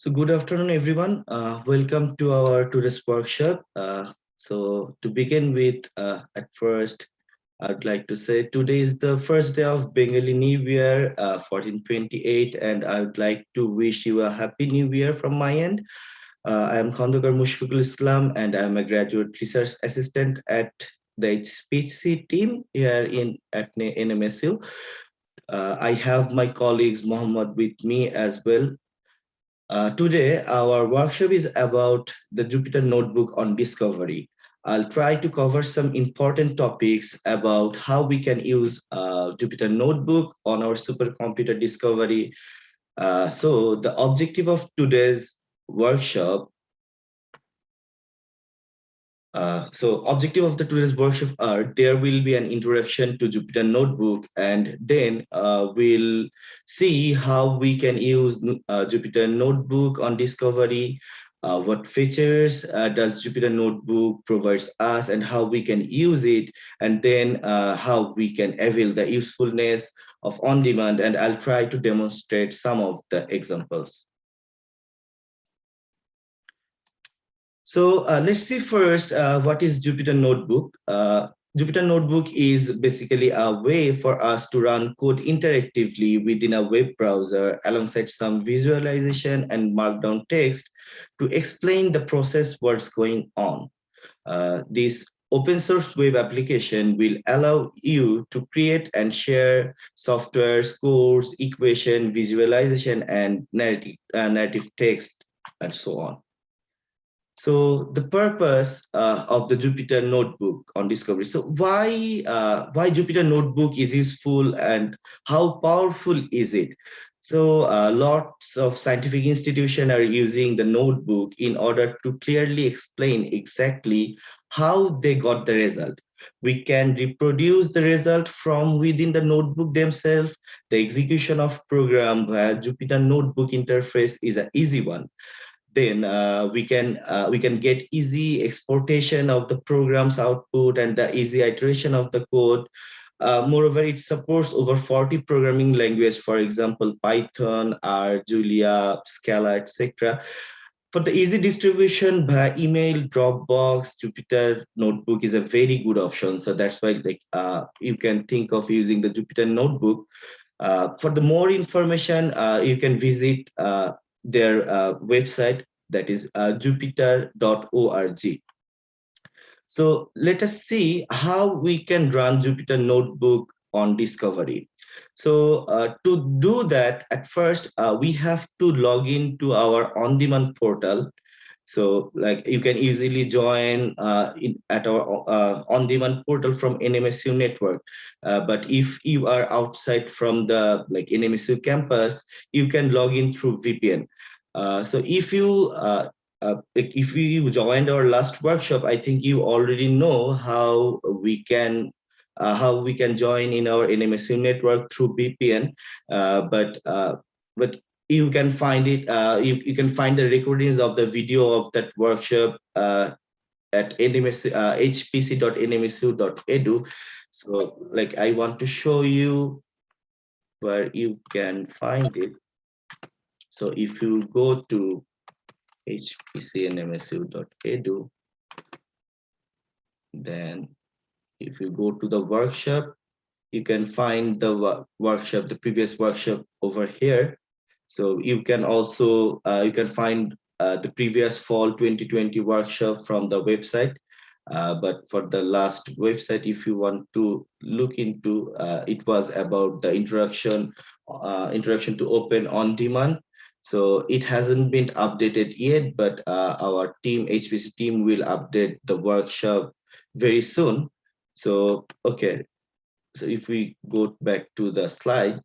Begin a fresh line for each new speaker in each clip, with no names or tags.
So good afternoon, everyone. Uh, welcome to our today's workshop. Uh, so to begin with, uh, at first, I'd like to say today is the first day of Bengali New Year, 1428, uh, and I would like to wish you a happy New Year from my end. Uh, I am Khandakar Mushfiqul Islam, and I'm a graduate research assistant at the HPC team here in at NMSU. Uh, I have my colleagues Mohammed with me as well. Uh, today, our workshop is about the Jupyter Notebook on discovery. I'll try to cover some important topics about how we can use uh, Jupyter Notebook on our supercomputer discovery. Uh, so the objective of today's workshop uh, so objective of the today's workshop are there will be an introduction to Jupyter Notebook and then uh, we'll see how we can use uh, Jupyter Notebook on discovery, uh, what features uh, does Jupyter Notebook provides us and how we can use it and then uh, how we can avail the usefulness of on-demand and I'll try to demonstrate some of the examples. So uh, let's see first uh, what is Jupyter Notebook. Uh, Jupyter Notebook is basically a way for us to run code interactively within a web browser alongside some visualization and markdown text to explain the process what's going on. Uh, this open source web application will allow you to create and share software, scores, equation, visualization, and narrative, uh, narrative text, and so on. So the purpose uh, of the Jupyter Notebook on discovery. So why uh, why Jupyter Notebook is useful and how powerful is it? So uh, lots of scientific institutions are using the notebook in order to clearly explain exactly how they got the result. We can reproduce the result from within the notebook themselves. The execution of program via Jupyter Notebook interface is an easy one then uh, we can uh, we can get easy exportation of the program's output and the easy iteration of the code. Uh, moreover, it supports over 40 programming language, for example, Python, R, Julia, Scala, etc. For the easy distribution by email, Dropbox, Jupyter Notebook is a very good option. So that's why like uh, you can think of using the Jupyter Notebook. Uh, for the more information, uh, you can visit their uh, website that is uh, jupyter.org. So let us see how we can run Jupyter Notebook on Discovery. So uh, to do that, at first, uh, we have to log into our on-demand portal. So like you can easily join uh, in, at our uh, on-demand portal from NMSU network. Uh, but if you are outside from the like NMSU campus, you can log in through VPN. Uh, so if you uh, uh, if you joined our last workshop, I think you already know how we can how we can join in our NMSU network through VPN. But but you can find it. Uh, you you can find the recordings of the video of that workshop uh, at NMSU, uh, hpc.nmsu.edu. So like I want to show you where you can find it. So if you go to hpcnmsu.edu, then if you go to the workshop, you can find the workshop, the previous workshop over here. So you can also, uh, you can find uh, the previous fall 2020 workshop from the website. Uh, but for the last website, if you want to look into, uh, it was about the introduction, uh, introduction to open on demand. So it hasn't been updated yet, but uh, our team, HPC team will update the workshop very soon. So, okay. So if we go back to the slide.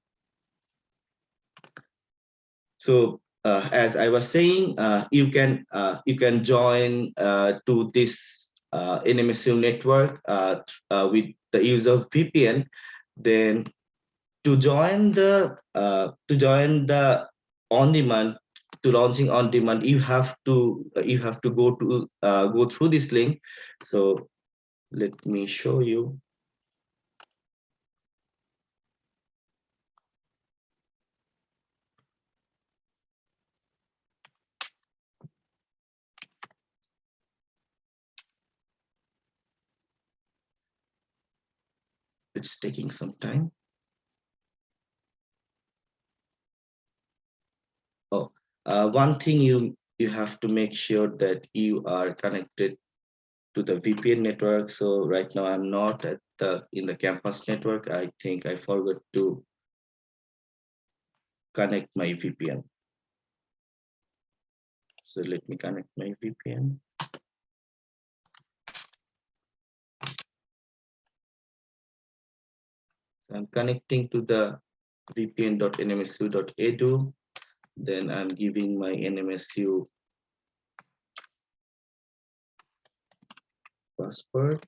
So uh, as I was saying, uh, you can uh, you can join uh, to this uh, NMSU network uh, with the use of VPN. Then to join the to join the on demand to launching on demand you have to you have to go to uh, go through this link so let me show you it's taking some time. Oh, uh, one thing you you have to make sure that you are connected to the VPN network. So right now I'm not at the in the campus network. I think I forgot to connect my VPN. So let me connect my VPN. So I'm connecting to the vpn.nmsu.edu. Then I'm giving my NMSU password.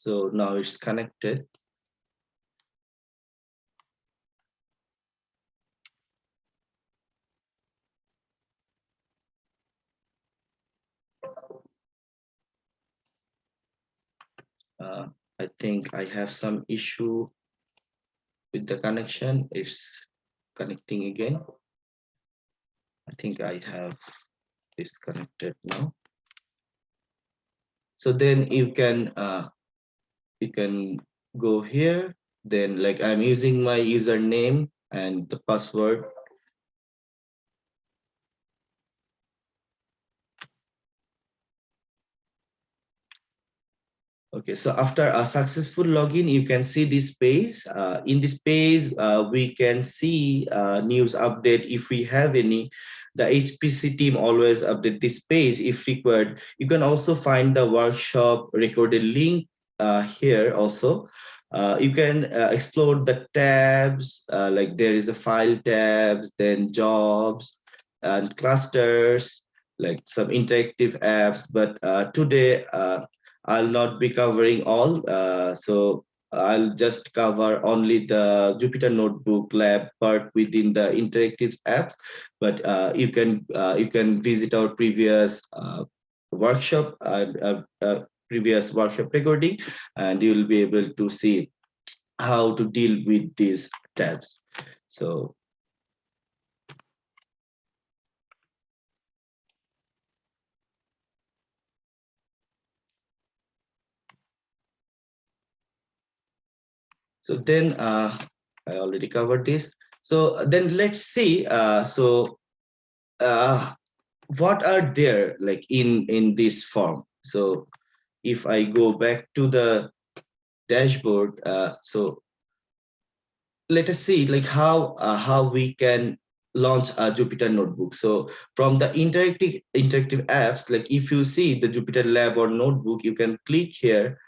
So now it's connected. Uh, I think I have some issue with the connection. It's connecting again. I think I have disconnected now. So then you can uh, you can go here. Then like I'm using my username and the password Okay, so after a successful login, you can see this page. Uh, in this page, uh, we can see uh, news update if we have any. The HPC team always update this page if required. You can also find the workshop recorded link here also. Uh, you can uh, explore the tabs, like there is a file tabs, then jobs and clusters, like some interactive apps. But today, I'll not be covering all. Uh, so I'll just cover only the Jupyter Notebook lab part within the interactive apps But uh, you can uh, you can visit our previous uh, workshop, uh, uh, previous workshop recording, and you'll be able to see how to deal with these tabs. So So then uh, I already covered this. So then let's see. Uh, so uh, what are there like in in this form? So if I go back to the dashboard, uh, so let us see like how uh, how we can launch a Jupyter notebook. So from the interactive interactive apps, like if you see the Jupyter lab or notebook, you can click here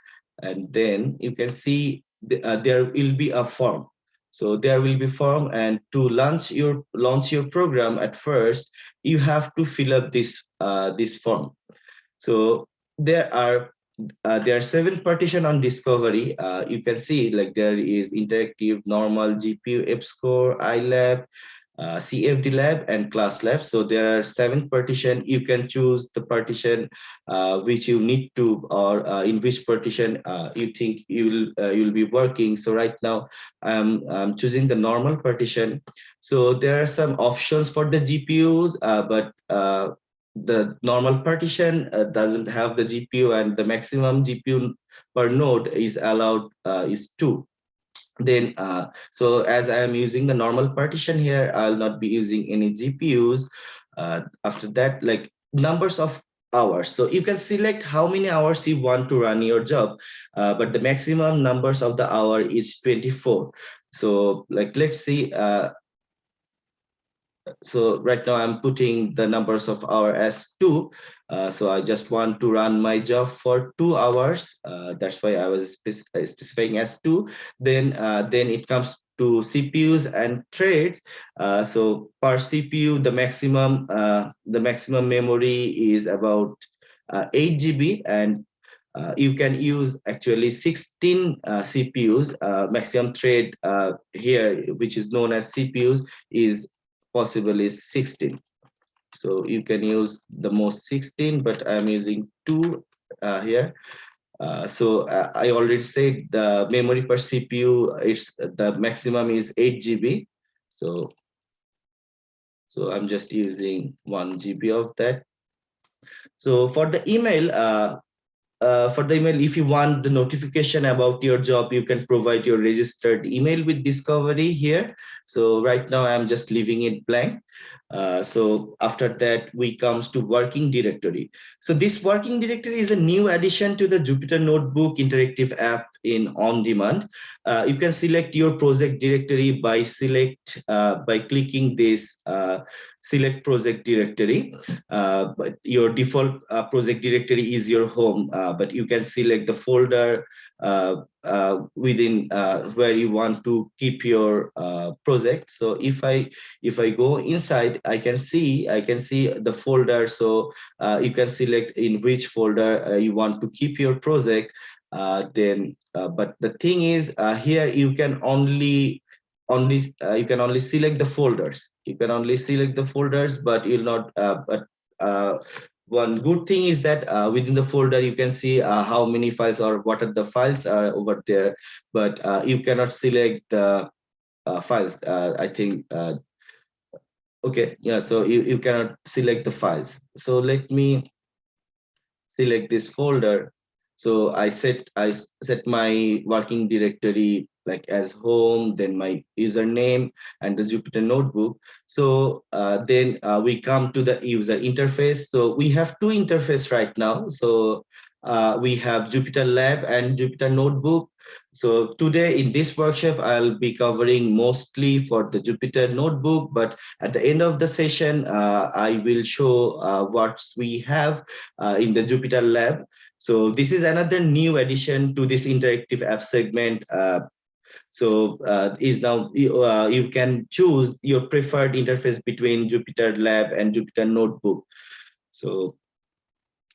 and then you can see the, uh, there will be a form. So there will be form and to launch your launch your program at first, you have to fill up this uh, this form. So there are uh, there are seven partition on discovery. Uh, you can see like there is interactive, normal, GPU, EPSCoR, iLab, uh, CFD lab and class lab. So there are seven partition. You can choose the partition uh, which you need to or uh, in which partition uh, you think you'll uh, you'll be working. So right now I'm, I'm choosing the normal partition. So there are some options for the GPUs, but the normal partition doesn't have the GPU and the maximum GPU per node is allowed is two. Then uh, so as i am using the normal partition here i'll not be using any gpus uh, after that like numbers of hours. So you can select how many hours you want to run your job uh, but the maximum numbers of the hour is 24 so like let's see uh, so right now I'm putting the numbers of hour as two. Uh, so I just want to run my job for two hours. Uh, that's why I was uh, specifying as two. Then uh, then it comes to CPUs and threads. Uh, so per CPU, the maximum uh, the maximum memory is about 8 GB and uh, you can use actually 16 uh, CPUs. Uh, maximum thread here, which is known as CPUs, is possible is 16 so you can use the most 16 but i'm using two uh, here Uh, so uh, I already said the memory per CPU is the maximum is 8 GB. So, so I'm just using one GB of that. So for the email, uh, uh, for the email, if you want the notification about your job, you can provide your registered email with Discovery here. So right now I'm just leaving it blank. Uh, so after that, we comes to working directory. So this working directory is a new addition to the Jupyter Notebook interactive app in on demand. Uh, you can select your project directory by select uh, by clicking this uh, select project directory. Uh, but your default project directory is your home, but you can select the folder uh, uh, within uh, where you want to keep your uh, project. So if I if I go inside, I can see I can see the folder. So you can select in which folder you want to keep your project. then, but the thing is here you can only only uh, you can only select the folders you can only select the folders but you'll not uh, but uh, one good thing is that uh, within the folder you can see uh, how many files or what are the files are over there. But uh, you cannot select the uh, files uh, i think uh, okay yeah so you, you cannot select the files. So let me select this folder. So i set i set my working directory like as home, then my username and the Jupyter notebook. So uh, then uh, we come to the user interface. So we have two interface right now. So uh, we have Jupyter Lab and Jupyter Notebook. So today in this workshop, I'll be covering mostly for the Jupyter Notebook, but at the end of the session, uh, I will show uh, what we have uh, in the Jupyter Lab. So this is another new addition to this interactive app segment uh, so uh, is now you, uh, you can choose your preferred interface between Jupyter Lab and Jupyter Notebook. So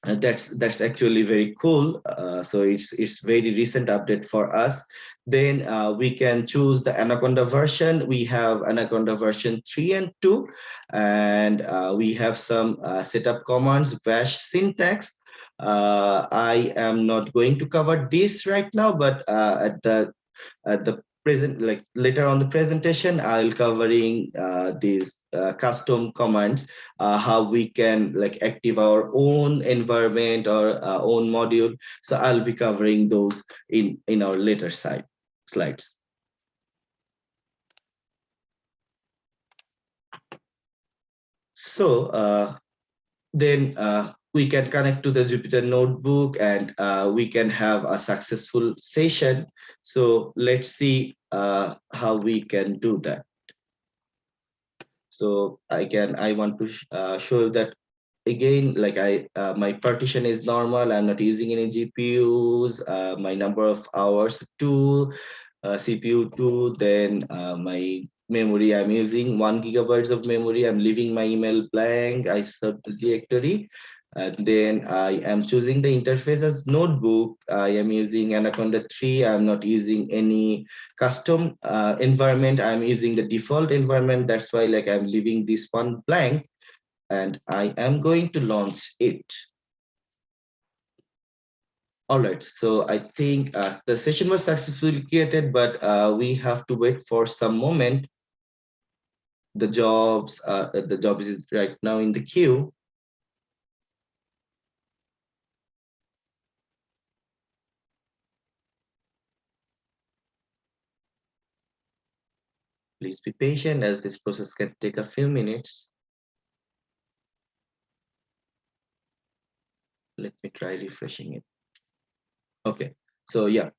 uh, that's that's actually very cool. Uh, so it's it's very recent update for us. Then uh, we can choose the Anaconda version. We have Anaconda version three and two, and uh, we have some setup commands, bash syntax. I am not going to cover this right now, but at the the present like later on the presentation i'll covering uh, these uh, custom commands uh, how we can like active our own environment or uh, own module. So i'll be covering those in in our later side slides. So uh, then uh, we can connect to the Jupyter notebook and uh, we can have a successful session. So let's see uh, how we can do that. So again, I want to uh, show that again, like I, uh, my partition is normal. I'm not using any GPUs. Uh, my number of hours two, uh, CPU two. Then my memory I'm using one gigabytes of memory. I'm leaving my email blank. I set the directory and then I am choosing the interface as notebook. I am using Anaconda 3. I'm not using any custom uh, environment. I'm using the default environment. That's why like I'm leaving this one blank and I am going to launch it. All right, so I think uh, the session was successfully created, but uh, we have to wait for some moment. The jobs, uh, the job is right now in the queue. Please be patient as this process can take a few minutes. Let me try refreshing it. Okay, so yeah,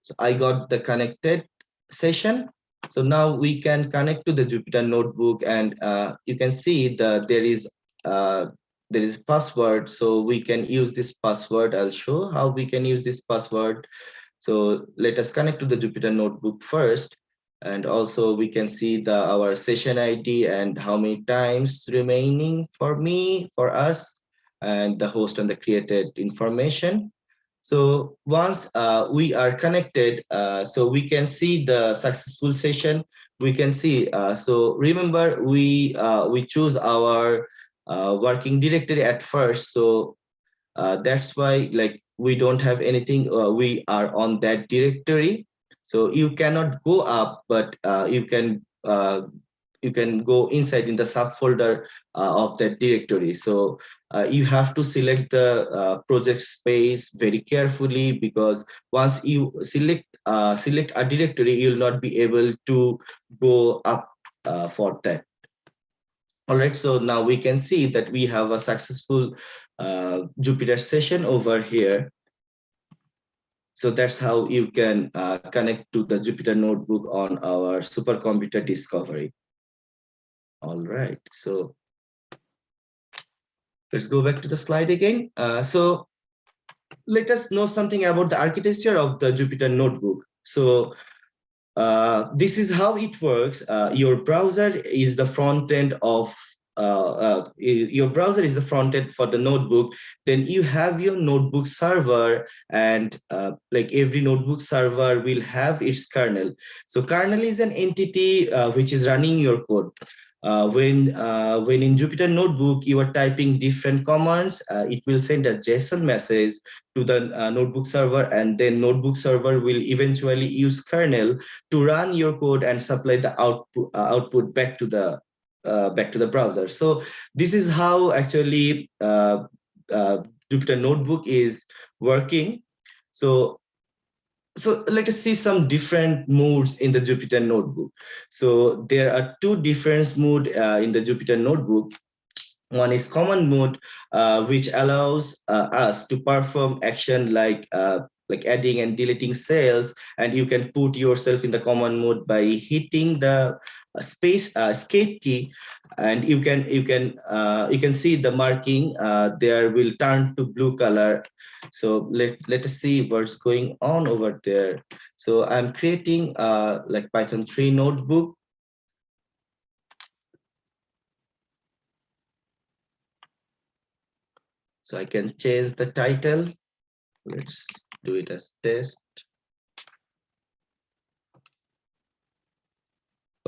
so I got the connected session. So now we can connect to the Jupyter notebook and uh, you can see that there is uh, there is password. So we can use this password. I'll show how we can use this password. So let us connect to the Jupyter notebook first and also we can see the our session id and how many times remaining for me for us and the host and the created information. So once uh, we are connected uh, so we can see the successful session. We can see uh, so remember we uh, we choose our uh, working directory at first. So uh, that's why like we don't have anything, we are on that directory. So you cannot go up, but uh, you can uh, you can go inside in the subfolder uh, of that directory. So uh, you have to select the uh, project space very carefully because once you select uh, select a directory, you'll not be able to go up for that. All right, so now we can see that we have a successful Jupyter session over here. So that's how you can connect to the Jupyter notebook on our supercomputer discovery. All right, so let's go back to the slide again. Uh, so let us know something about the architecture of the Jupyter Notebook. So uh, this is how it works. Uh, your browser is the front end of uh, uh, your browser is the front end for the notebook, then you have your notebook server and uh, like every notebook server will have its kernel. So kernel is an entity uh, which is running your code. Uh, when uh, when in Jupyter Notebook you are typing different commands, uh, it will send a JSON message to the uh, notebook server, and then notebook server will eventually use kernel to run your code and supply the output uh, output back to the uh, back to the browser. So this is how actually Jupyter Notebook is working. So so let us see some different modes in the Jupyter Notebook. So there are two different modes uh, in the Jupyter Notebook. One is command mode, uh, which allows uh, us to perform action like uh, like adding and deleting cells, and you can put yourself in the command mode by hitting the uh, space uh, key, and you can you can uh, you can see the marking uh, there will turn to blue color so let, let us see what's going on over there. So I'm creating uh, like Python 3 notebook. So I can change the title. Let's do it as test.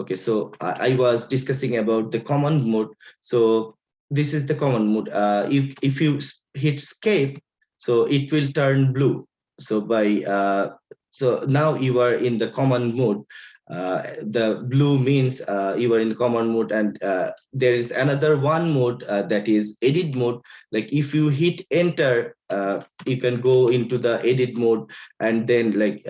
Okay, so I, I was discussing about the command mode. So this is the command mode. Uh, if, if you hit escape, so it will turn blue so by uh, so now you are in the command mode uh, the blue means uh, you are in command mode and uh, there is another one mode uh, that is edit mode like if you hit enter uh, you can go into the edit mode and then like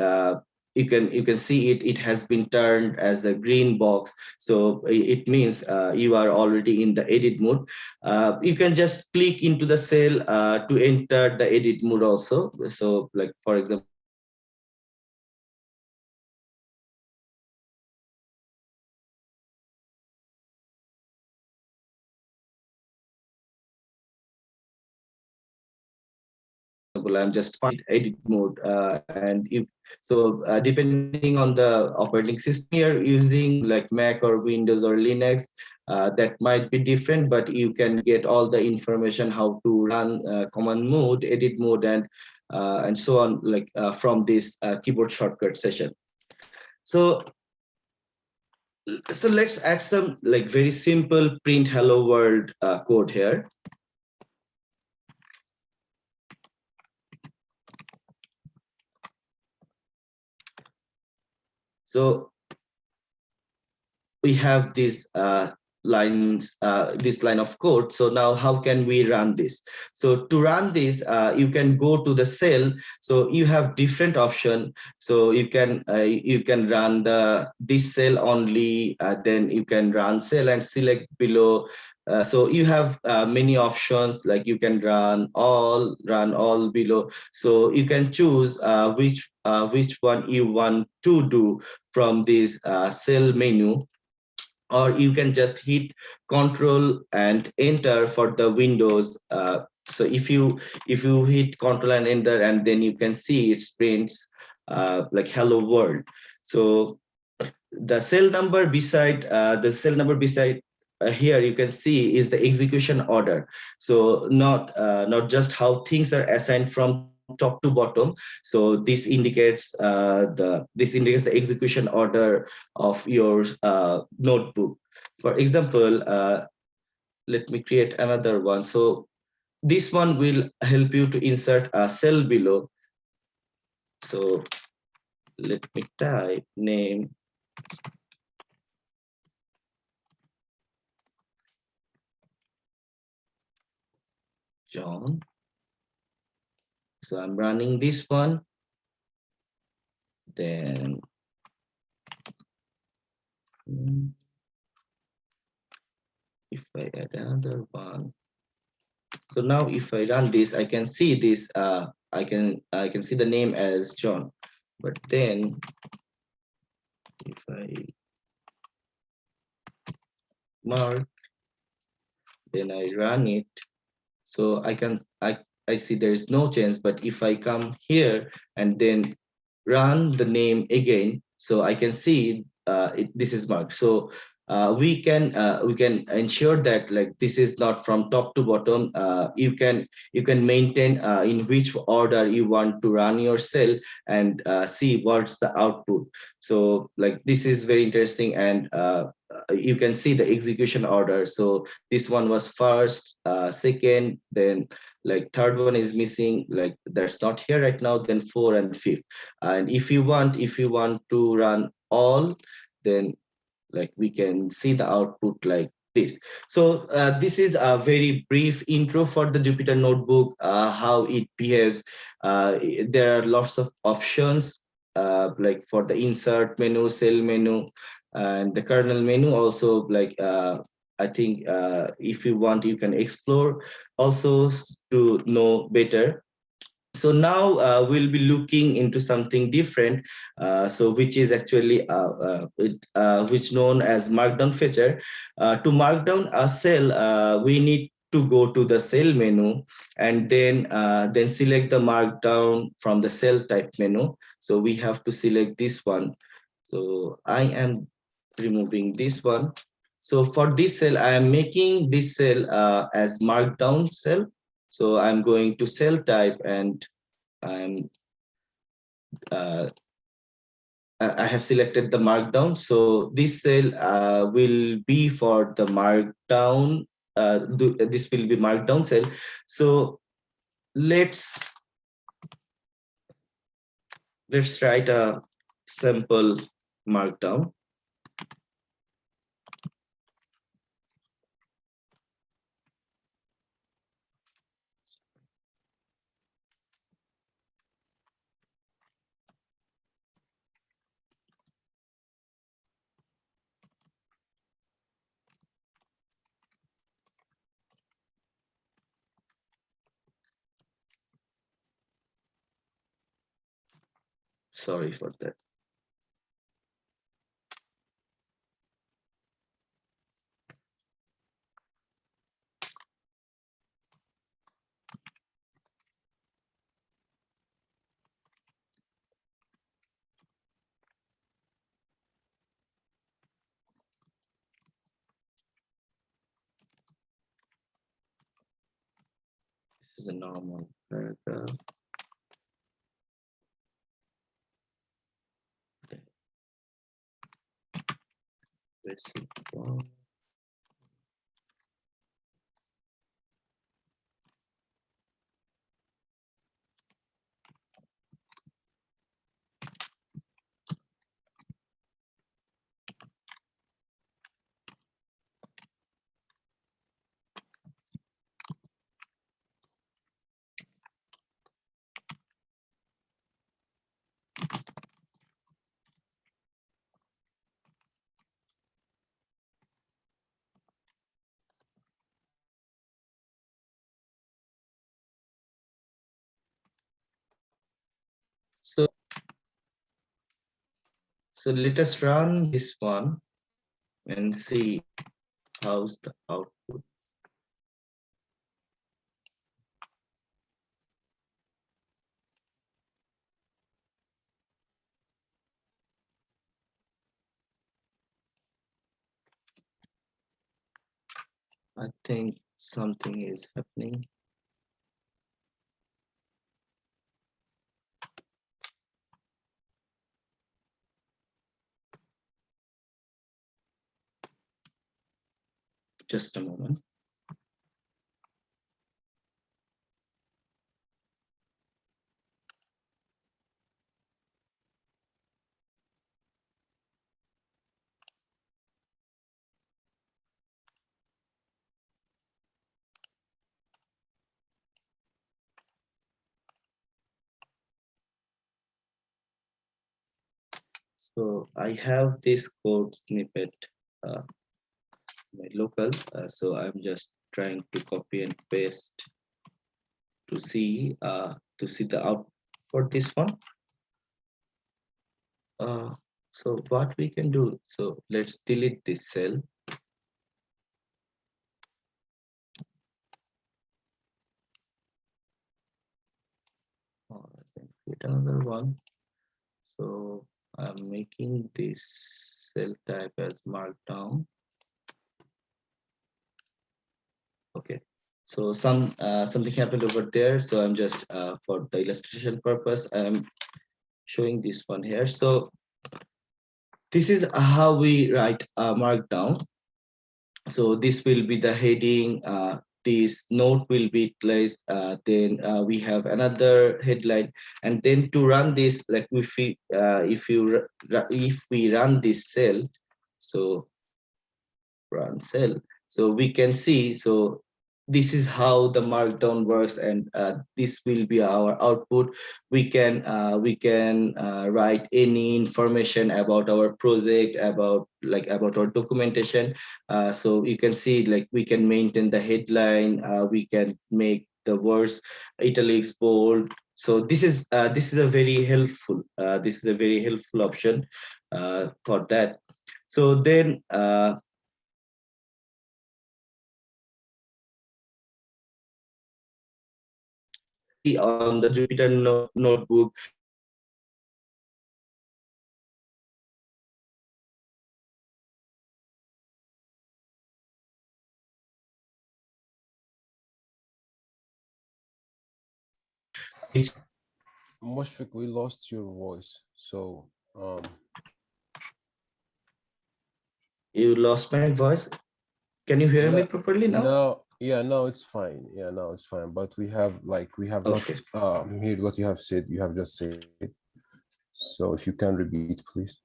you can you can see it it has been turned as a green box. So it means uh, you are already in the edit mode. Uh, you can just click into the cell uh, to enter the edit mode also. So like for example I'm just find edit mode uh, and if so uh, depending on the operating system you're using like Mac or Windows or Linux uh, that might be different but you can get all the information how to run uh, command mode edit mode and uh, and so on like uh, from this keyboard shortcut session. So so let's add some like very simple print hello world code here So we have these uh, lines, uh, this line of code. So now how can we run this? So to run this, uh, you can go to the cell. So you have different option. So you can uh, you can run the this cell only. Uh, then you can run cell and select below uh, so you have uh, many options like you can run all run all below. So you can choose uh, which uh, which one you want to do from this uh, cell menu. Or you can just hit control and enter for the windows so if you if you hit control and enter and then you can see it prints like hello world. So the cell number beside the cell number beside uh, here you can see is the execution order. So not uh, not just how things are assigned from top to bottom. So this indicates uh, the this indicates the execution order of your uh, notebook. For example, uh, let me create another one. So this one will help you to insert a cell below. So let me type name John. So I'm running this one. Then hmm, if I add another one. So now if I run this, I can see this, uh, I can I can see the name as John. But then if I mark, then I run it, so I can, I, I see there is no change, but if I come here and then run the name again, so I can see uh, it, this is marked. So uh, we can uh, we can ensure that like this is not from top to bottom. Uh, you can you can maintain uh, in which order you want to run your cell and uh, see what's the output. So like this is very interesting and uh, you can see the execution order. So this one was first, uh, second, then like third one is missing like that's not here right now then four and fifth and if you want if you want to run all then like we can see the output like this. So uh, this is a very brief intro for the Jupyter Notebook, uh, how it behaves. Uh, there are lots of options uh, like for the insert menu, cell menu, and the kernel menu also like uh, I think uh, if you want, you can explore also to know better. So now uh, we'll be looking into something different uh, so which is actually uh, uh, which known as markdown feature to markdown a cell we need to go to the cell menu and then then select the markdown from the cell type menu. So we have to select this one. So i am removing this one so for this cell i am making this cell as markdown cell so I'm going to cell type and I'm uh, I have selected the markdown. So this cell uh, will be for the markdown. Uh, this will be markdown cell. So let's let's write a simple markdown. Sorry for that. This is a normal paragraph. Basic So, so let us run this one and see how's the output. I think something is happening. Just a moment. So I have this code snippet uh, my local. Uh, so I'm just trying to copy and paste to see uh, to see the out for this one. Uh, so what we can do, so let's delete this cell. Another one. So I'm making this cell type as markdown. Okay, so some uh, something happened over there. So I'm just uh, for the illustration purpose, I'm showing this one here. So this is how we write a markdown. So this will be the heading. Uh, this note will be placed. Uh, then uh, we have another headline, and then to run this, like if we uh, if you if we run this cell, so run cell so we can see, so this is how the markdown works and uh, this will be our output. We can uh, we can uh, write any information about our project about like about our documentation. Uh, so you can see like we can maintain the headline uh, we can make the words italics bold. So this is uh, this is a very helpful this is a very helpful option for that. So then on the Jupyter no notebook.
Mushfiq, we lost your voice. So um
you lost my voice. Can you hear
no,
me properly now?
No, yeah, no, it's fine. Yeah, no, it's fine. But we have like we have
Okay.
not um heard what you have said. You have just said. So if you can repeat, please.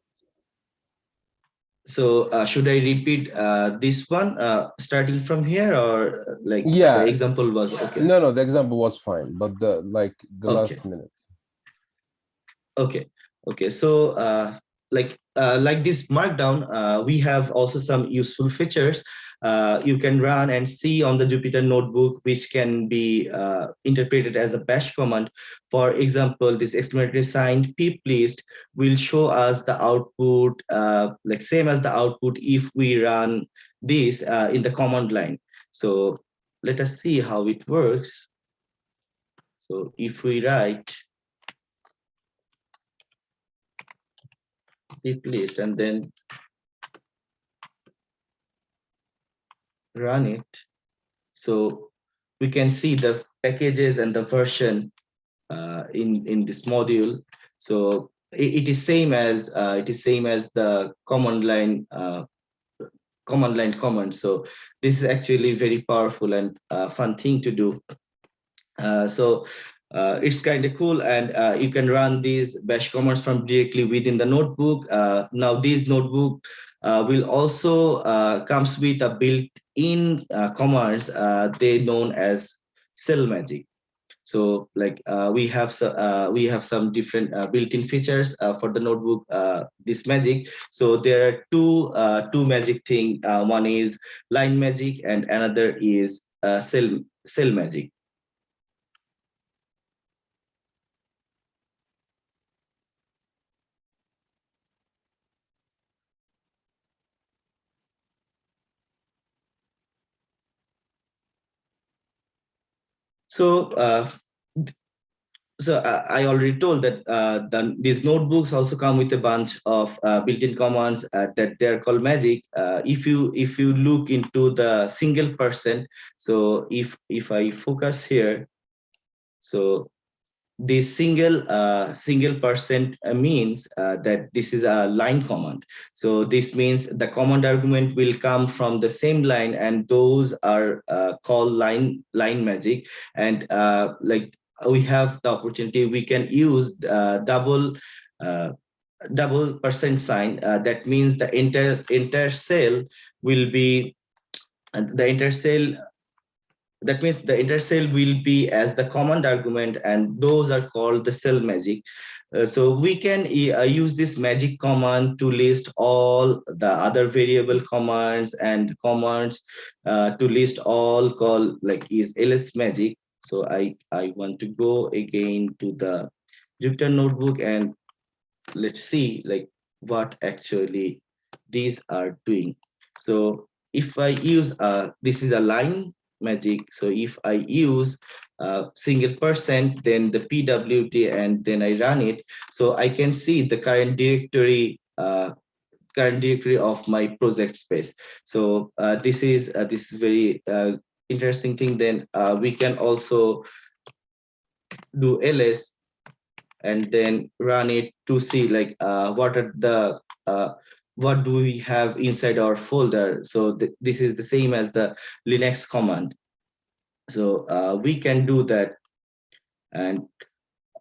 So uh, should I repeat uh, this one uh, starting from here or uh, like
Yeah.
the example was okay?
No, no, the example was fine, but the like the
Okay.
last minute.
Okay, okay. So uh, like uh, like this markdown, uh, we have also some useful features uh, you can run and see on the Jupyter notebook, which can be uh, interpreted as a bash command. For example, this exclamatory sign pip list will show us the output, uh, like same as the output if we run this uh, in the command line. So let us see how it works. So if we write pip list and then run it. So we can see the packages and the version uh, in in this module. So it, it is same as uh, it is same as the command line uh, command line command. So this is actually very powerful and uh, fun thing to do. Uh, so uh, it's kind of cool and you can run these bash commands from directly within the notebook. Now this notebook will also comes with a built-in uh, commands uh, they known as cell magic. So like uh, we have so, uh, we have some different built-in features for the notebook this magic. So there are two two magic thing. one is line magic and another is cell cell magic. So, uh, so uh, I already told that uh, the, these notebooks also come with a bunch of uh, built-in commands uh, that they're called magic. Uh, if you if you look into the single percent, so if if I focus here, so this single uh, single percent uh, means uh, that this is a line command. So this means the command argument will come from the same line, and those are uh, called line line magic. And uh, like we have the opportunity, we can use uh, double double percent sign. that means the entire entire cell will be the entire cell that means the intercell will be as the command argument and those are called the cell magic. Uh, so we can uh, use this magic command to list all the other variable commands and commands uh, to list all call like is ls magic. So i i want to go again to the jupyter notebook and let's see like what actually these are doing. So if i use uh this is a line magic so if i use uh, single percent, then the PWD, and then I run it. So I can see the current directory, uh, current directory of my project space. So uh, this is uh, this is very uh, interesting thing. Then uh, we can also do ls and then run it to see like what are the what do we have inside our folder. So th this is the same as the Linux command. So uh, we can do that. And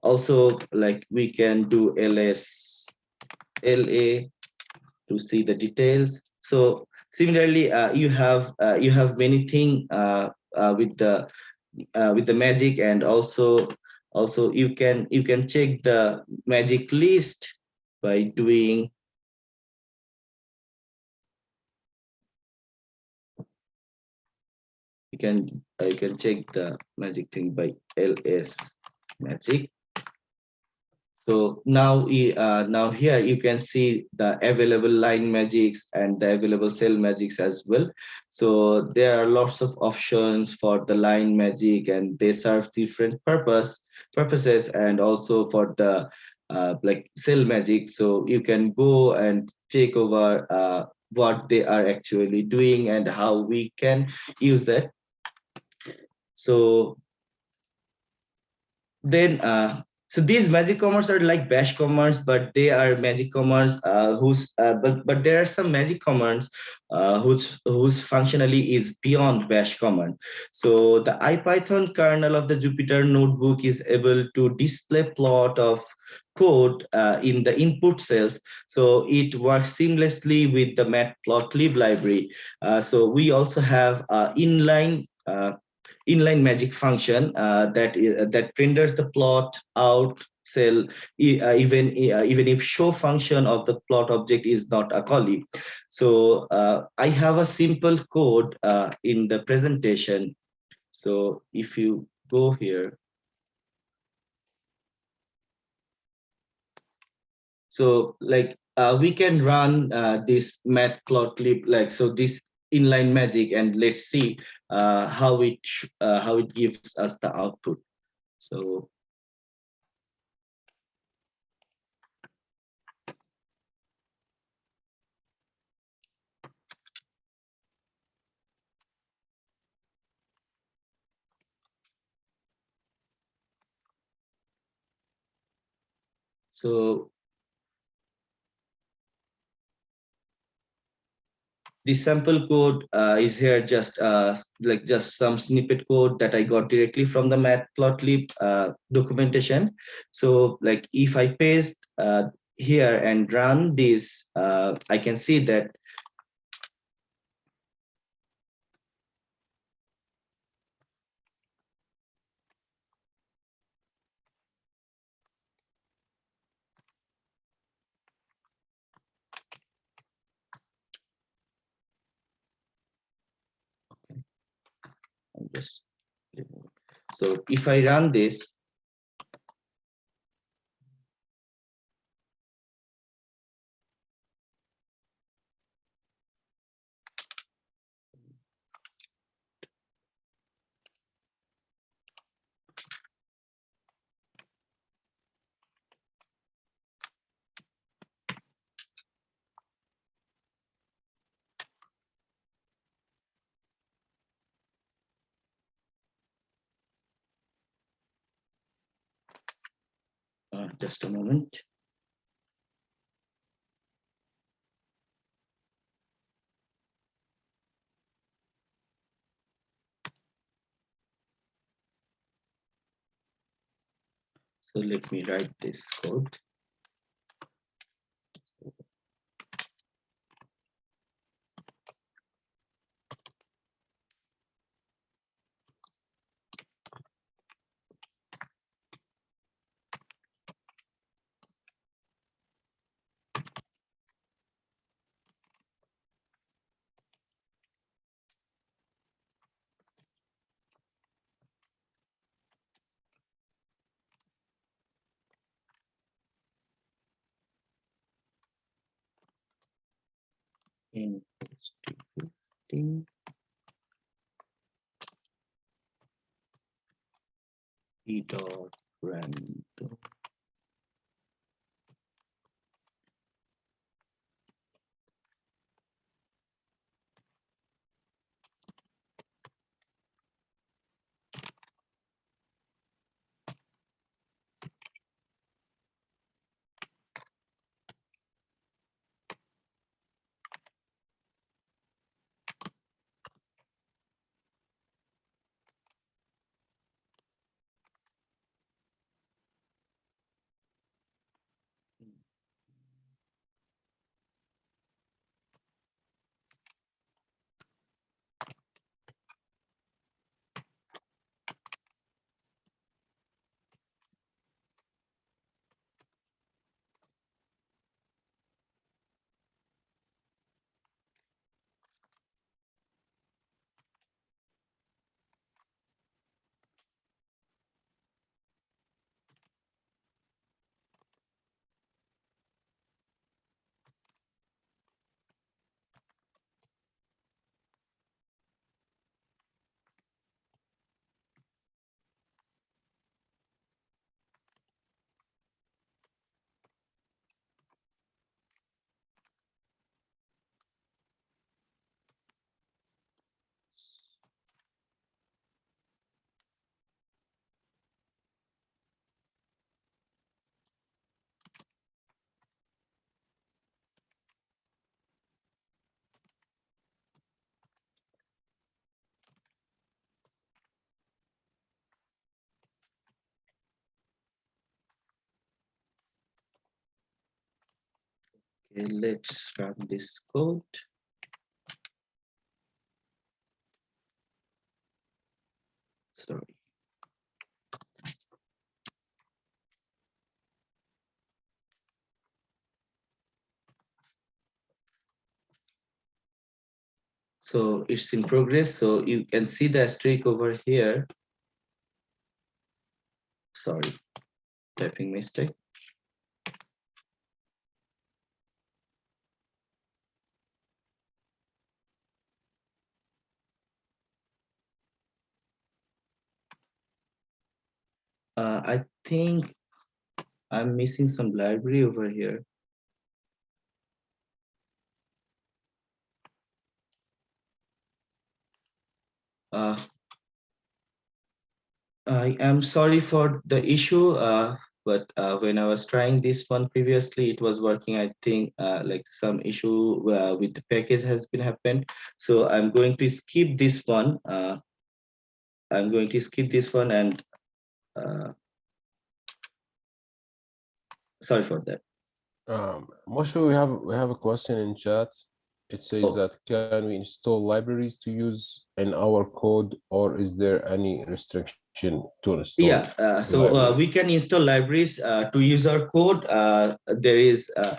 also like we can do ls la to see the details. So similarly uh, you have uh, you have many thing uh, uh, with the uh, with the magic and also also you can you can check the magic list by doing you can you can check the magic thing by ls magic. So now uh, now here you can see the available line magics and the available cell magics as well. So there are lots of options for the line magic and they serve different purpose purposes and also for the uh, like cell magic. So you can go and take over uh, what they are actually doing and how we can use that so then uh, so these magic commands are like bash commands but they are magic commands uh, whose uh, but but there are some magic commands uh, whose whose functionally is beyond bash command so the ipython kernel of the jupyter notebook is able to display plot of code uh, in the input cells. So it works seamlessly with the matplotlib library. Uh, so we also have uh, inline uh, inline magic function uh, that uh, that renders the plot out cell uh, even uh, even if show function of the plot object is not a callee so uh, i have a simple code uh, in the presentation. So if you go here. So like we can run this matplotlib like so this inline magic and let's see uh, how it uh, how it gives us the output. So So the sample code uh, is here just uh, like just some snippet code that I got directly from the matplotlib uh, documentation. So like if I paste uh, here and run this, uh, I can see that just so if I run this Uh, just a moment. So let me write this code. in E dot Okay, let's run this code. Sorry. So it's in progress. So you can see the asterisk over here. Sorry, typing mistake. Uh, I think I'm missing some library over here. Uh, I am sorry for the issue, uh, but uh, when I was trying this one previously, it was working. I think uh, like some issue uh, with the package has been happened. So I'm going to skip this one. Uh, I'm going to skip this one and uh, sorry for that.
Um, Moshe, we have, we have a question in chat. It says
Oh.
that can we install libraries to use in our code or is there any restriction to install?
Yeah, uh, so uh, we can install libraries uh, to use our code. Uh, there is uh,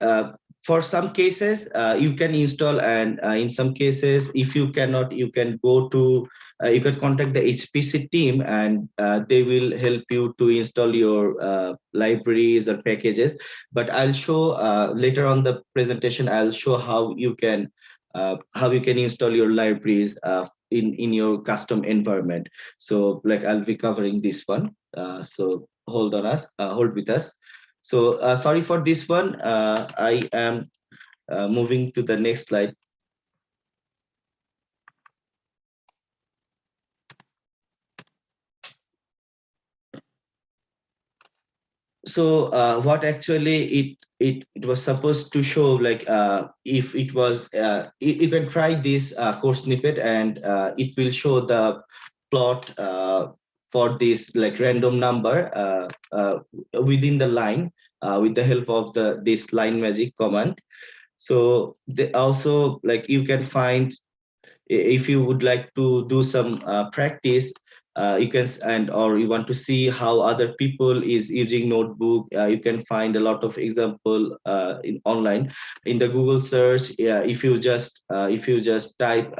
uh, for some cases uh, you can install and uh, in some cases if you cannot you can go to uh, you can contact the HPC team and uh, they will help you to install your uh, libraries or packages. But I'll show uh, later on the presentation I'll show how you can how you can install your libraries in in your custom environment. So like I'll be covering this one. So hold on us hold with us so uh, sorry for this one. Uh, I am uh, moving to the next slide. So uh, what actually it it it was supposed to show like uh, if it was uh, you, can try this course snippet and it will show the plot for this like random number uh, uh, within the line uh, with the help of the this line magic command. So they also like you can find if you would like to do some uh, practice uh, you can and or you want to see how other people is using notebook uh, you can find a lot of example in online. In the google search yeah if you just if you just type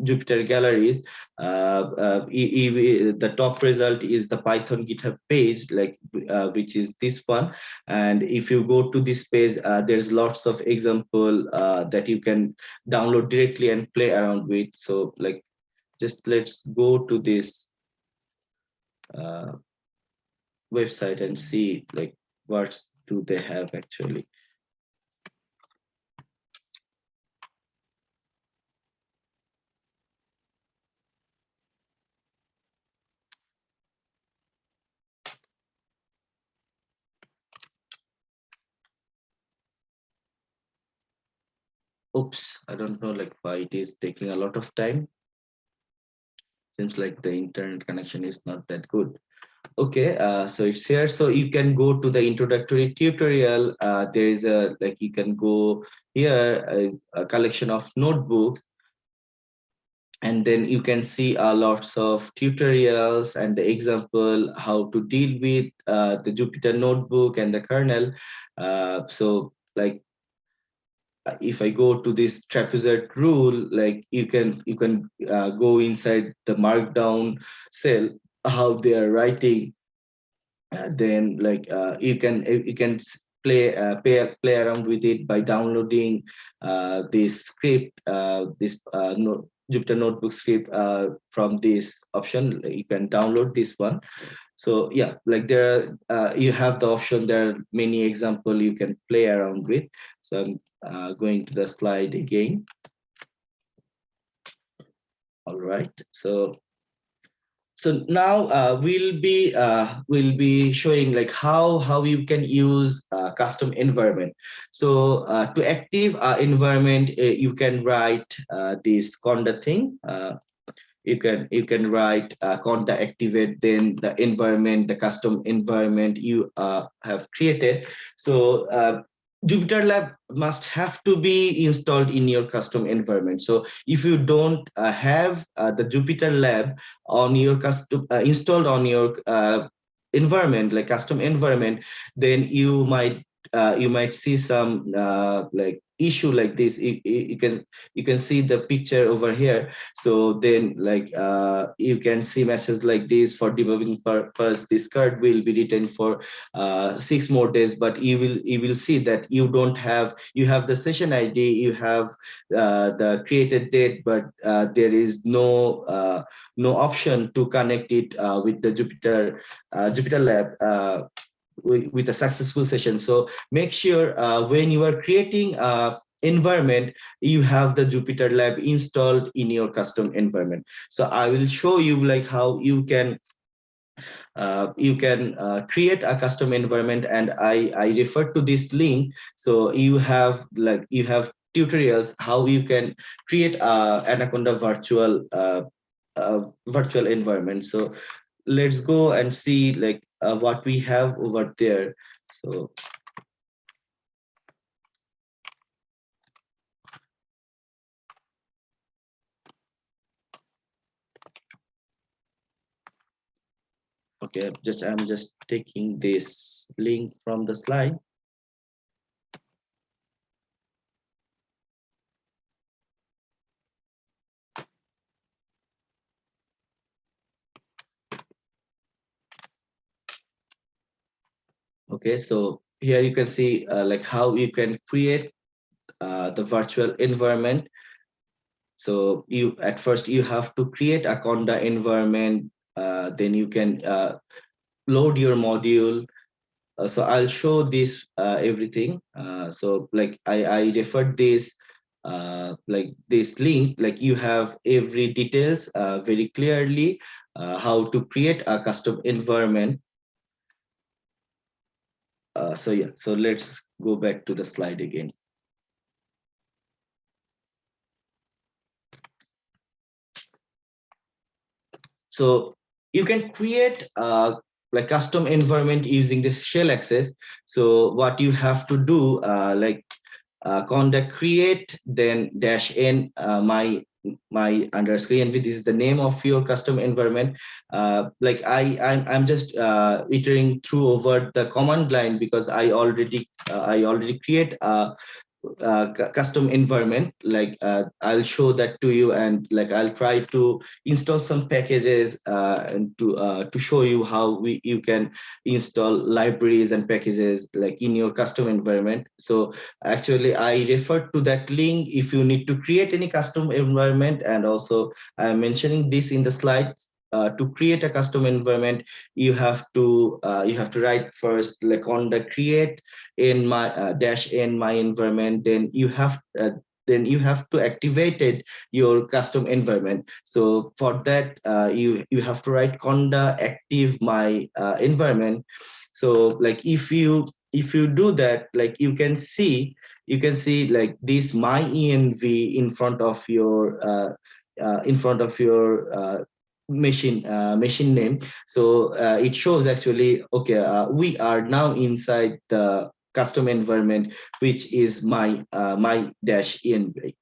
Jupyter galleries, uh, uh, the top result is the Python GitHub page, like uh, which is this one. And if you go to this page, uh, there's lots of example uh, that you can download directly and play around with. So like, just let's go to this uh, website and see like what do they have actually. Oops i don't know like why it is taking a lot of time. Seems like the internet connection is not that good. Okay uh, so it's here. So you can go to the introductory tutorial. Uh, there is a like you can go here a, a collection of notebooks. And then you can see uh, lots of tutorials and the example how to deal with uh, the Jupyter notebook and the kernel. Uh, so like if I go to this trapezoid rule, like you can you can uh, go inside the markdown cell, how they are writing, uh, then like uh, you can you can play uh, play play around with it by downloading uh, this script, uh, this uh, no, Jupyter Notebook script uh, from this option. You can download this one. So yeah, like there, uh, you have the option. There are many example you can play around with. So I'm uh, going to the slide again. All right, so so now uh, we'll be uh, we'll be showing like how how you can use uh, custom environment. So uh, to active environment, uh, you can write uh, this conda thing. you can you can write conda activate then the environment the custom environment you have created. So Jupyter Lab must have to be installed in your custom environment. So if you don't uh, have uh, the Jupyter Lab on your custom uh, installed on your uh, environment, like custom environment, then you might uh, you might see some uh, like issue like this. You, you, can you can see the picture over here. So then like uh, you can see messages like this for debugging purpose. This card will be written for uh, six more days but you will you will see that you don't have you have the session id you have uh, the created date but uh, there is no uh, no option to connect it uh, with the jupyter jupyter lab with, a successful session. So make sure uh, when you are creating a environment, you have the Jupyter Lab installed in your custom environment. So I will show you like how you can uh, you can uh, create a custom environment and I, I refer to this link. So you have like you have tutorials how you can create a Anaconda virtual uh, virtual environment. So let's go and see like uh, what we have over there. So okay just i'm just taking this link from the slide okay so here you can see uh, like how you can create uh, the virtual environment. So you at first you have to create a conda environment uh, then you can uh, load your module. Uh, so i'll show this uh, everything. So like i i referred this like this link like you have every details very clearly how to create a custom environment uh, so yeah, so let's go back to the slide again. So you can create a like custom environment using this shell access. So what you have to do, uh, like uh, conda create, then dash n uh, my my underscore env this is the name of your custom environment. Uh, like i i'm, I'm just uh, iterating through over the command line because i already uh, i already create a uh, custom environment like uh, i'll show that to you and like i'll try to install some packages uh, and to uh, to show you how we you can install libraries and packages like in your custom environment. So actually i refer to that link if you need to create any custom environment. And also i'm mentioning this in the slides uh, to create a custom environment you have to uh, you have to write first like conda create in my uh, dash in my environment then you have uh, then you have to activated your custom environment. So for that uh, you you have to write conda active my uh, environment. So like if you if you do that like you can see you can see like this my env in front of your in front of your machine uh, machine name so uh, it shows actually okay uh, we are now inside the custom environment which is my uh, my dash env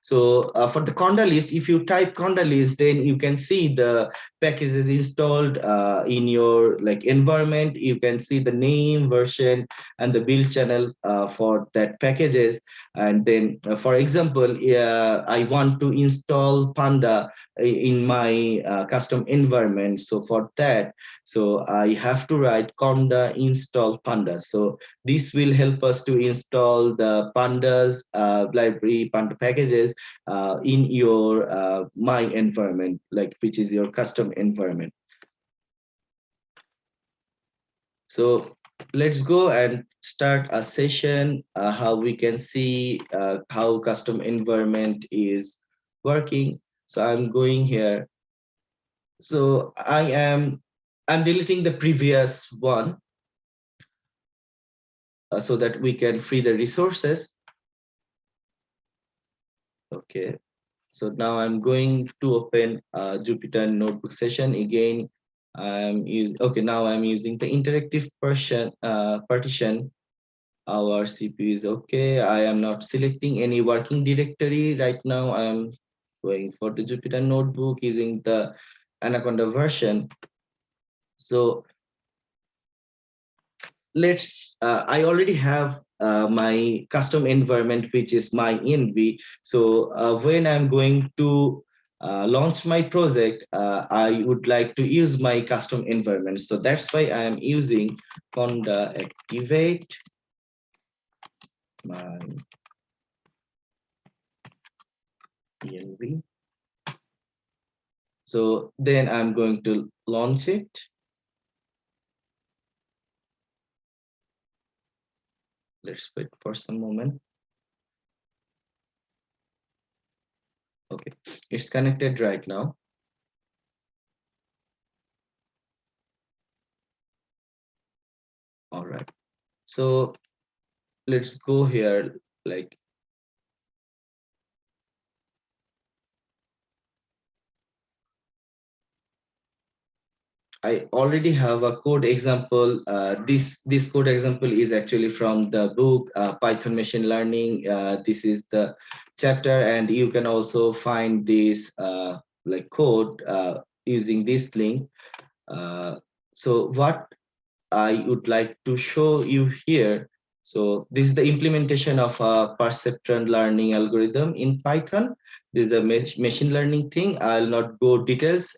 so uh, for the conda list, if you type conda list, then you can see the packages installed uh, in your like environment. You can see the name, version, and the build channel for that packages. And then, for example, I want to install Panda in my uh, custom environment. So for that, so I have to write conda install pandas So this will help us to install the pandas uh, library panda packages uh, in your uh, my environment, like which is your custom environment. So let's go and start a session uh, how we can see uh, how custom environment is working. So I'm going here. So I am I'm deleting the previous one uh, so that we can free the resources. Okay, so now I'm going to open a Jupyter notebook session again. I'm using okay now I'm using the interactive partition uh, partition. Our CPU is okay. I am not selecting any working directory right now. I'm going for the Jupyter notebook using the Anaconda version. So let's uh, I already have uh, my custom environment, which is my env. So uh, when I'm going to uh, launch my project, uh, I would like to use my custom environment. So that's why I am using conda activate my env. So then I'm going to launch it. Let's wait for some moment. Okay, it's connected right now. All right, so let's go here like I already have a code example. Uh, this this code example is actually from the book uh, Python Machine Learning. Uh, this is the chapter, and you can also find this uh, like code uh, using this link. Uh, so what I would like to show you here. So this is the implementation of a perceptron learning algorithm in Python. This is a machine learning thing. I'll not go details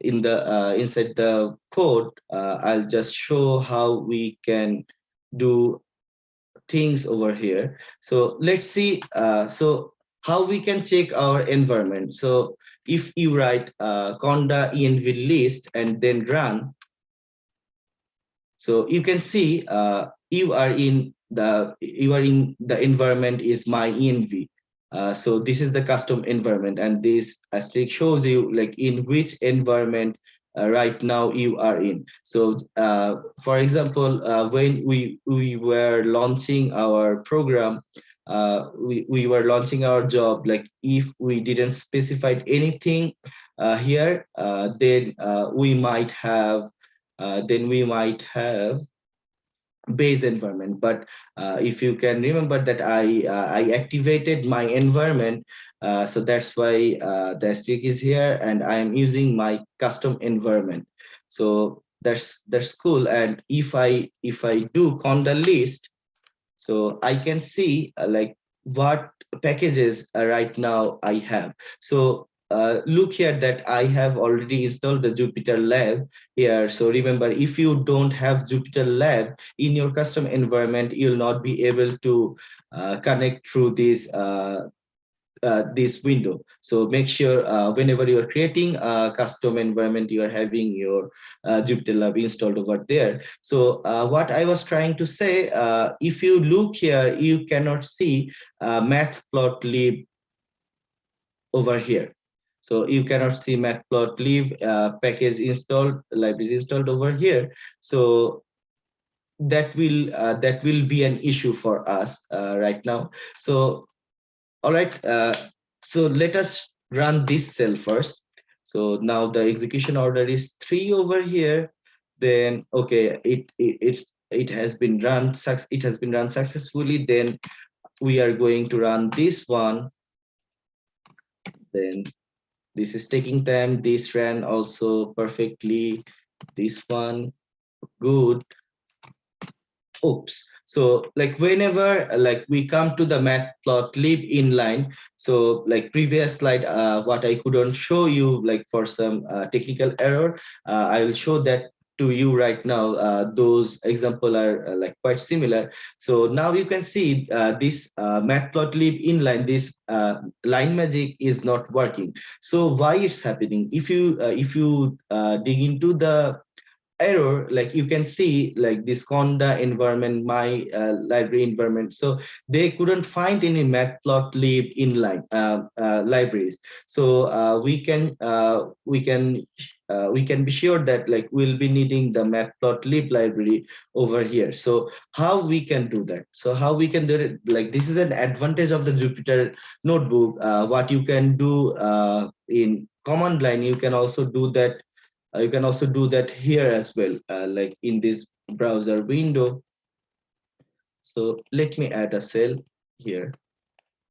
in the uh, inside the code, uh, I'll just show how we can do things over here. So let's see. Uh, so how we can check our environment. So if you write uh, conda env list and then run, so you can see uh, you are in the you are in the environment is my env. Uh, so this is the custom environment and this asterisk shows you like in which environment uh, right now you are in. So uh, for example, uh, when we, we were launching our program, uh, we, we were launching our job, like if we didn't specify anything here, then we might have, then we might have base environment. But uh, if you can remember that i uh, i activated my environment uh, so that's why uh, the asterisk is here and i am using my custom environment. So that's that's cool. And if i if i do conda list So I can see uh, like what packages uh, right now I have. So uh, look here that I have already installed the Jupyter Lab here. So remember, if you don't have Jupyter Lab in your custom environment, you'll not be able to uh, connect through this uh, uh, this window. So make sure uh, whenever you are creating a custom environment, you are having your Jupyter Lab installed over there. So what I was trying to say, if you look here, you cannot see uh, matplotlib over here. So you cannot see matplotlib uh, package installed, libraries installed over here. So that will uh, that will be an issue for us uh, right now. So all right, uh, so let us run this cell first. So now the execution order is three over here. Then okay, it it it, it has been run it has been run successfully. Then we are going to run this one. Then this is taking time. This ran also perfectly. This one good oops so like whenever like we come to the matplotlib inline so like previous slide uh, what i couldn't show you like for some uh, technical error uh, i will show that to you right now uh, those example are uh, like quite similar. So now you can see uh, this uh, matplotlib inline this uh, line magic is not working. So why it's happening? If you uh, if you dig into the error like you can see like this conda environment my uh, library environment. So they couldn't find any matplotlib inline uh, uh, libraries. So uh, we can uh, we can uh, we can be sure that like we'll be needing the matplotlib library over here. So how we can do that? So how we can do it? Like this is an advantage of the jupyter notebook. What you can do in command line you can also do that you can also do that here as well, uh, like in this browser window. So let me add a cell here.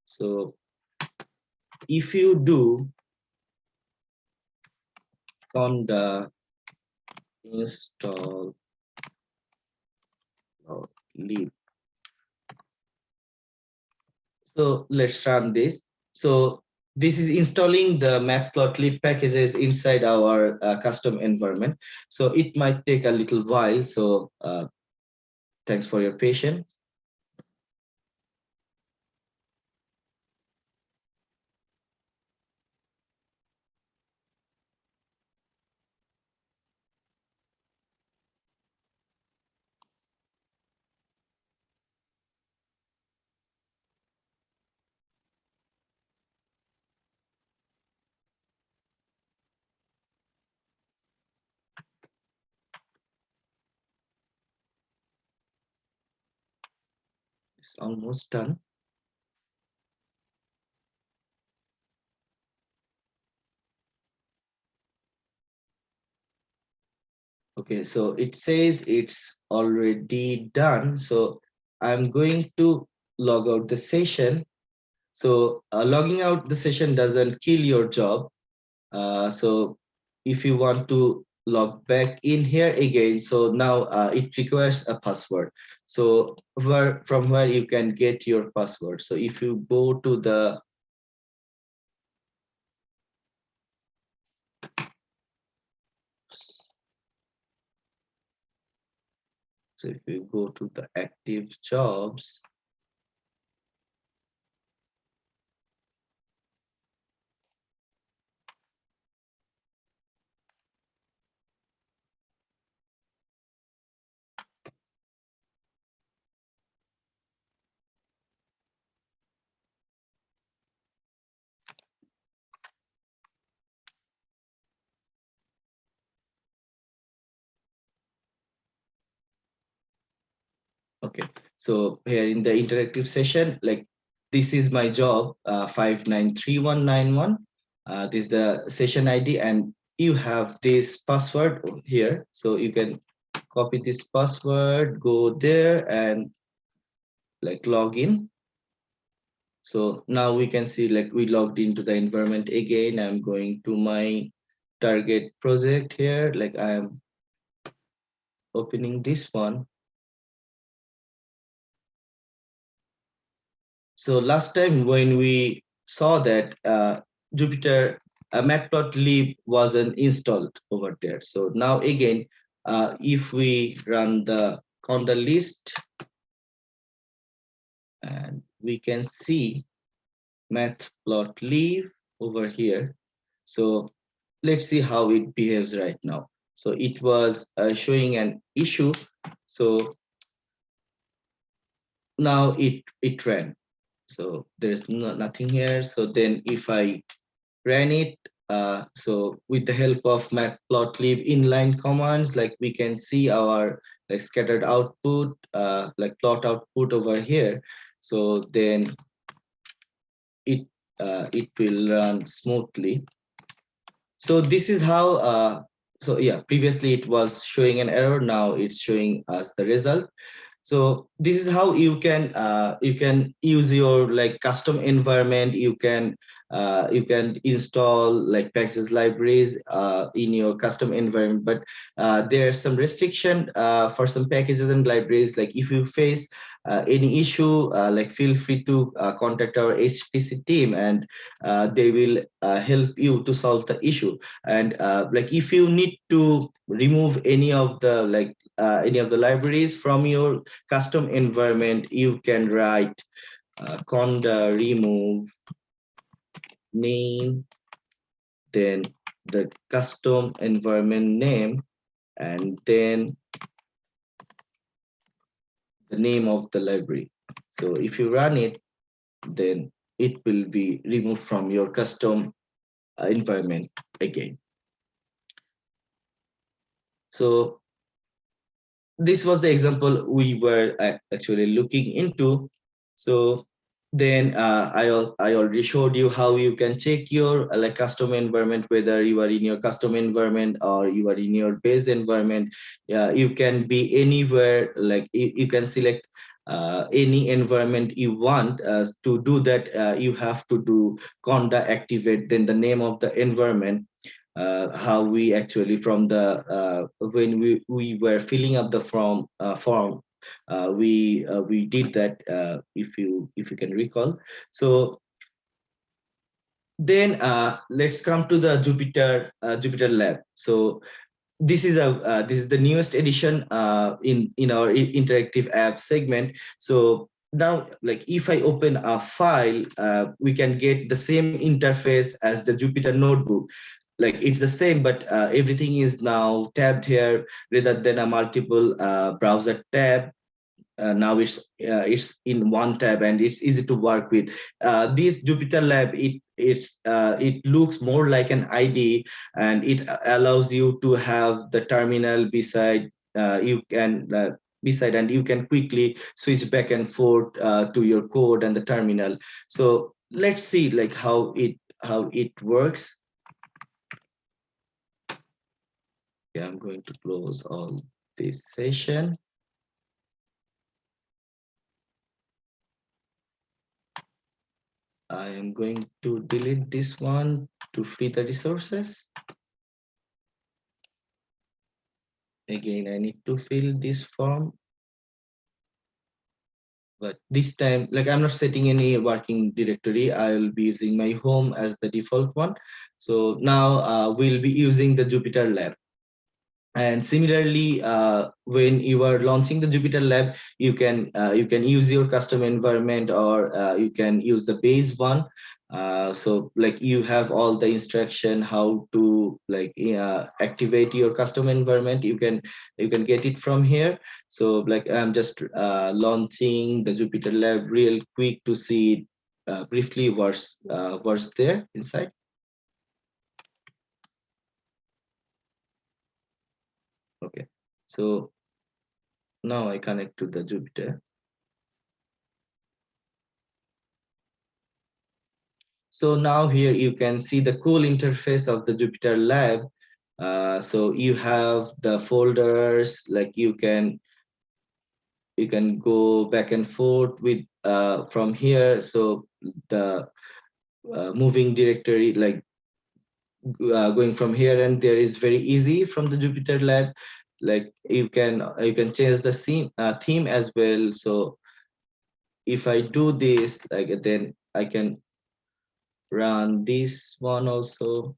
So if you do conda install lib. So let's run this. So this is installing the matplotlib packages inside our uh, custom environment. So it might take a little while. So uh, thanks for your patience. Almost done. Okay, so it says it's already done. So I'm going to log out the session. So uh, logging out the session doesn't kill your job. Uh, so if you want to log back in here again. So now uh, it requires a password. So where from where you can get your password. So if you go to the so if you go to the active jobs Okay, so here in the interactive session, like this is my job, uh, 593191. Uh, this is the session ID and you have this password here. So you can copy this password, go there and like log in. So now we can see like we logged into the environment again. I'm going to my target project here. Like I am opening this one so last time when we saw that uh, Jupyter uh, Matplotlib wasn't installed over there. So now again, uh, if we run the conda list and we can see matplotlib over here. So let's see how it behaves right now. So it was uh, showing an issue. So now it it ran. So there's no, nothing here. So then if I ran it, uh, so with the help of matplotlib inline commands, like we can see our like scattered output, uh, like plot output over here. So then it uh, it will run smoothly. So this is how, uh, so yeah, previously it was showing an error. Now it's showing us the result. So this is how you can uh, you can use your like custom environment. You can uh, you can install like packages libraries uh, in your custom environment, but uh, there's some restriction uh, for some packages and libraries. Like if you face uh, any issue, uh, like feel free to contact our HPC team and they will help you to solve the issue. And like if you need to remove any of the like uh, any of the libraries from your custom environment, you can write uh, conda remove name, then the custom environment name, and then the name of the library. So if you run it, then it will be removed from your custom uh, environment again. So this was the example we were uh, actually looking into. So then uh, I, I already showed you how you can check your uh, like custom environment, whether you are in your custom environment or you are in your base environment. Yeah, you can be anywhere, like you, you can select uh, any environment you want uh, to do that uh, you have to do conda activate then the name of the environment uh, how we actually from the uh, when we we were filling up the form uh, form uh, we uh, we did that uh, if you if you can recall. So then let's come to the jupyter jupyter lab. So this is a this is the newest edition in in our interactive app segment. So now like if i open a file uh, we can get the same interface as the jupyter notebook like it's the same but uh, everything is now tabbed here rather than a multiple uh, browser tab. Uh, now it's uh, it's in one tab and it's easy to work with. Uh, this jupyter lab it it's uh, it looks more like an id and it allows you to have the terminal beside you can beside and you can quickly switch back and forth to your code and the terminal. So let's see like how it how it works Okay, I'm going to close all this session. I am going to delete this one to free the resources. Again, I need to fill this form. But this time, like I'm not setting any working directory, I will be using my home as the default one. So now uh, we'll be using the Jupyter Lab. And similarly, uh, when you are launching the Jupyter Lab, you can uh, you can use your custom environment or uh, you can use the base one. Uh, so like you have all the instruction how to like uh, activate your custom environment. You can you can get it from here. So like I'm just uh, launching the Jupyter Lab real quick to see briefly what's what's there inside. Okay. So now i connect to the jupyter so now here you can see the cool interface of the jupyter lab. Uh, so you have the folders like you can you can go back and forth with uh, from here. So the uh, moving directory like uh, going from here and there is very easy from the Jupyter lab. Like you can you can change the theme uh, theme as well. So if I do this, like then I can run this one also.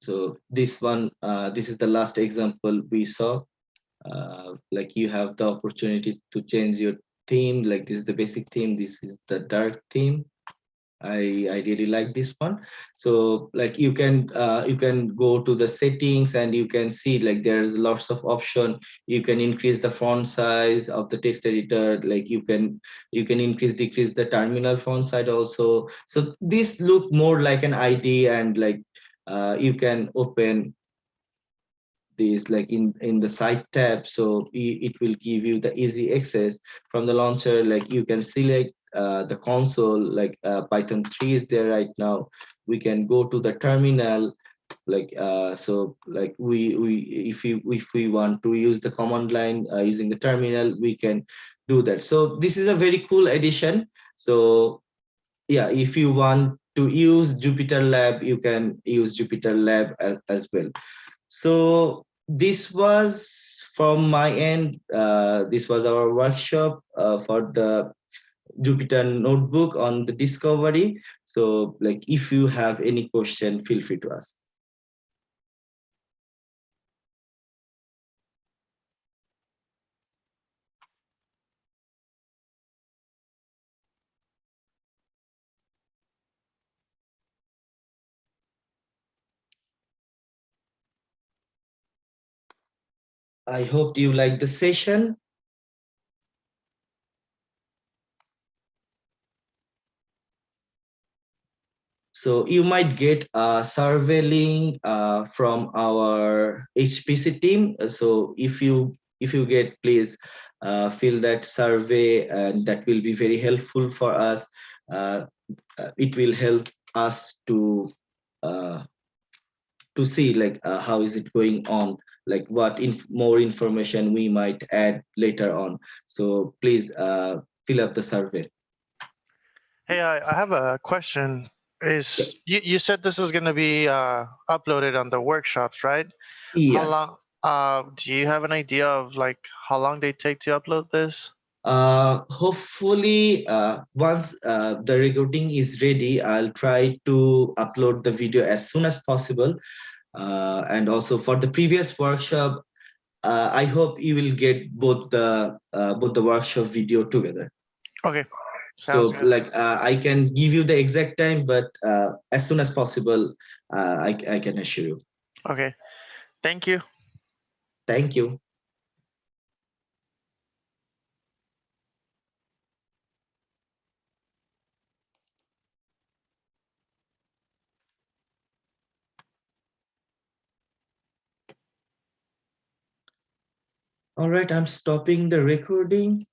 So this one, uh, this is the last example we saw. Uh, like you have the opportunity to change your theme, like this is the basic theme, this is the dark theme. I, I really like this one. So like you can uh, you can go to the settings and you can see like there's lots of option. You can increase the font size of the text editor. Like you can you can increase decrease the terminal font size also. So this look more like an ID and like uh, you can open this like in in the site tab so it will give you the easy access from the launcher like you can select uh, the console like uh, python 3 is there right now. We can go to the terminal like uh, so like we we if we if we want to use the command line uh, using the terminal we can do that. So this is a very cool addition. So yeah if you want to use jupyter lab you can use jupyter lab as, as well. So this was from my end. Uh, this was our workshop uh, for the Jupyter notebook on the discovery. So like if you have any question, feel free to ask. I hope you like the session. So you might get a survey link uh, from our HPC team. So if you if you get, please uh, fill that survey, and that will be very helpful for us. Uh, uh it will help us to uh, to see like uh, how is it going on, like what inf more information we might add later on. So please fill up the survey.
Hey, I, I have a question is you, you said this is going to be uh, uploaded on the workshops, right?
Yes.
How long, uh, do you have an idea of like how long they take to upload this?
Uh, hopefully, uh, once uh, the recording is ready, I'll try to upload the video as soon as possible. Uh, and also for the previous workshop, uh, I hope you will get both the uh, both the workshop video together.
Okay,
so
good.
like uh, i can give you the exact time but uh, as soon as possible uh, I, I can assure you
Okay, thank you.
thank you all right i'm stopping the recording